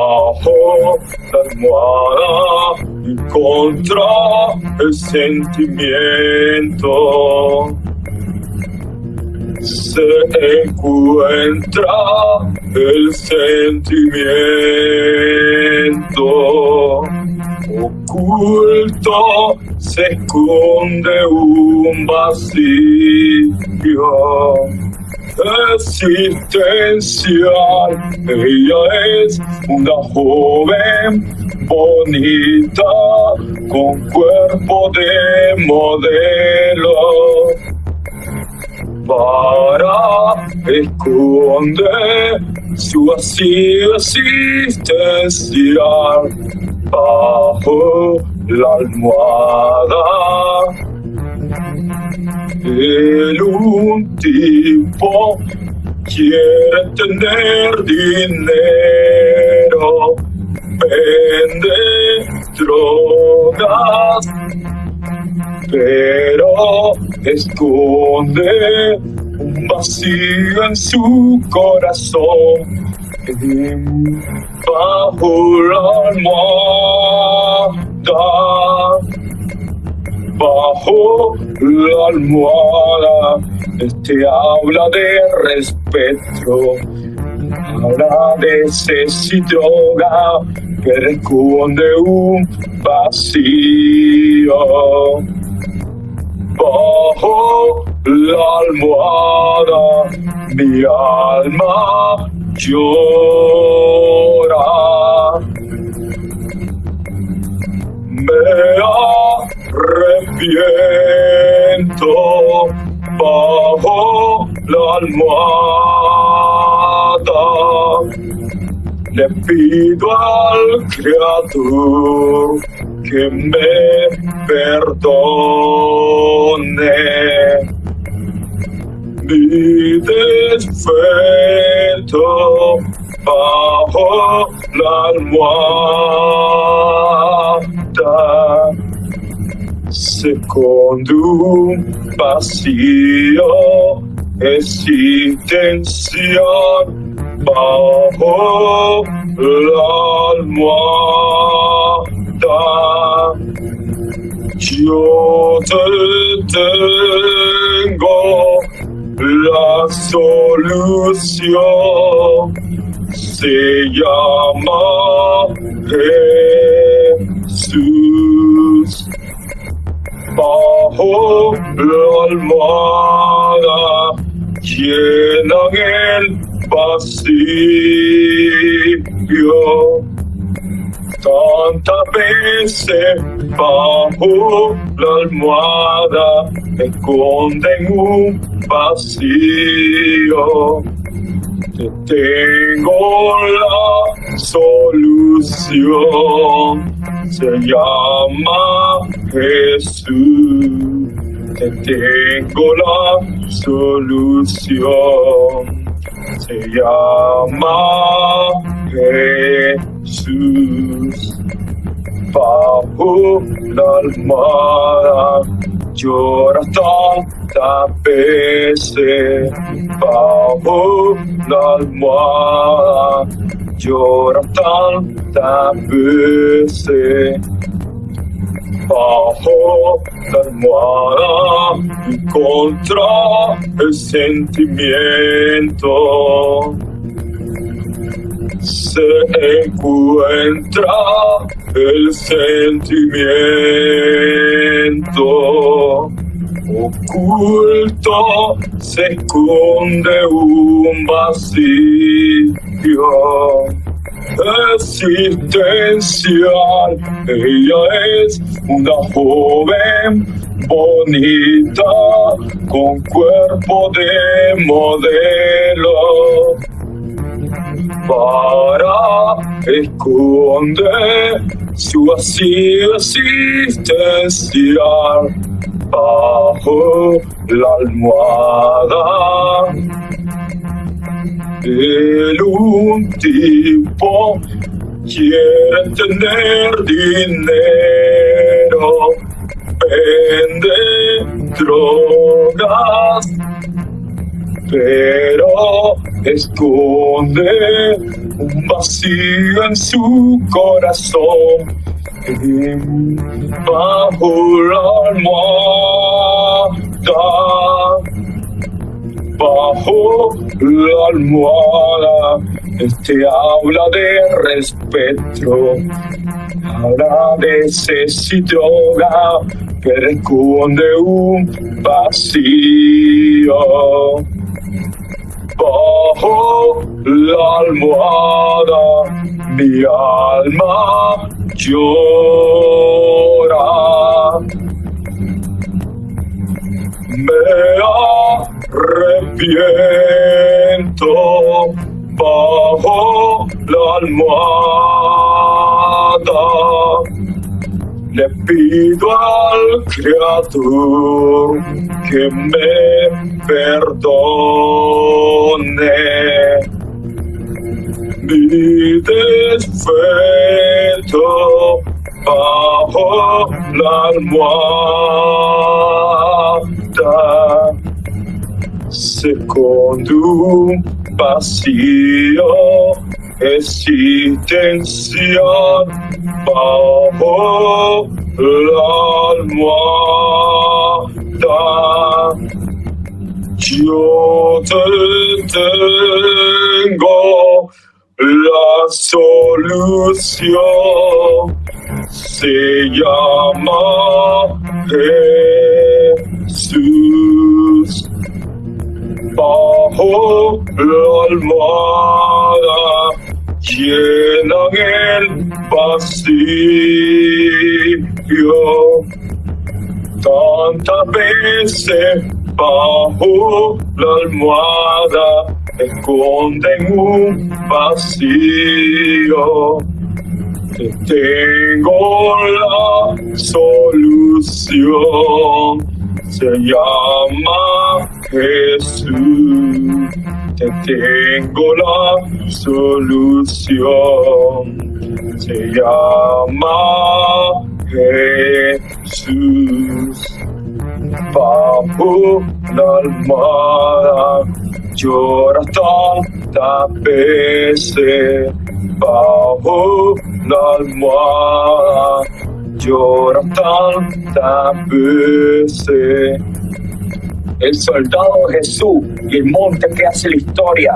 bajo la almohada contra el sentimiento. Se encuentra el sentimiento oculto se esconde un vacío existencial. Ella es una joven bonita con cuerpo de modelo para esconder su vacío existencial bajo la almohada. El un tipo quiere tener dinero, vende drogas, pero esconde un vacío en su corazón. Bajo la almohada, bajo la almohada, este habla de respeto, habla de droga, que esconde un vacío. Bajo la almohada, mi alma llora. Me arrepiento bajo la almohada. Le pido al Creador que me perdone mi desfeto bajo la almohada se esconde un vacío existencial bajo la almohada yo te tengo la solución se llama Jesús. Bajo la almohada llenan el vacío. Tantas veces bajo la almohada esconden un vacío. Te tengo la solución, se llama Jesús. Te tengo la solución, se llama Jesús. Bajo la almohada lloras tantas veces bajo la almohada lloras tantas veces bajo la almohada contra el sentimiento. Se encuentra el sentimiento oculto se esconde un vacío existencial. Ella es una joven bonita con cuerpo de modelo para esconder su vacío existencial bajo la almohada. El un quiere tener dinero, vende drogas, pero esconde un vacío en su corazón. Bajo la almohada, bajo la almohada, este habla de respeto, habla de droga, que esconde un vacío. Bajo la almohada, mi alma llora. Me arrepiento la almohada. Le pido al Creador que me perdone mi desfeto bajo la. Secondo un vacío existencial bajo la almohada. Yo te tengo la solución. Se llama Jesús. Bajo la almohada llenan el vacío. Tantas veces bajo la almohada esconden un vacío. Te tengo la solución. Se llama Jesús. Te tengo la solución. Se llama Jesús. Bajo la almohada lloras tantas veces. Bajo la almohada lloras tantas veces. El soldado Jesús y el monte que hace la historia